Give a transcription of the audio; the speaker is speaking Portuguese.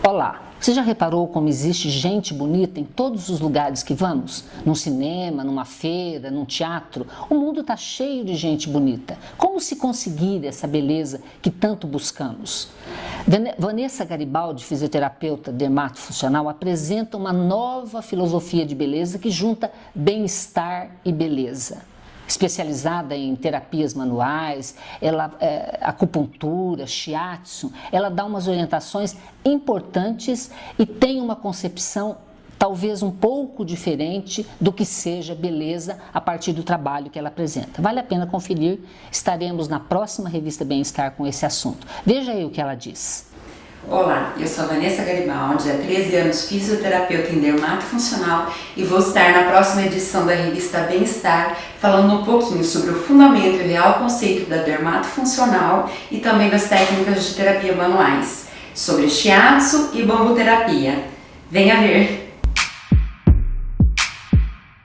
Olá, você já reparou como existe gente bonita em todos os lugares que vamos? Num cinema, numa feira, num teatro? O mundo está cheio de gente bonita. Como se conseguir essa beleza que tanto buscamos? Vanessa Garibaldi, fisioterapeuta dermatofuncional, apresenta uma nova filosofia de beleza que junta bem-estar e beleza especializada em terapias manuais, ela, é, acupuntura, shiatsu, ela dá umas orientações importantes e tem uma concepção talvez um pouco diferente do que seja beleza a partir do trabalho que ela apresenta. Vale a pena conferir, estaremos na próxima revista Bem-Estar com esse assunto. Veja aí o que ela diz. Olá, eu sou a Vanessa Garibaldi, há 13 anos fisioterapeuta em dermato funcional e vou estar na próxima edição da revista Bem-Estar falando um pouquinho sobre o fundamento e real conceito da dermato funcional e também das técnicas de terapia manuais, sobre shiatsu e bambuterapia. Venha ver!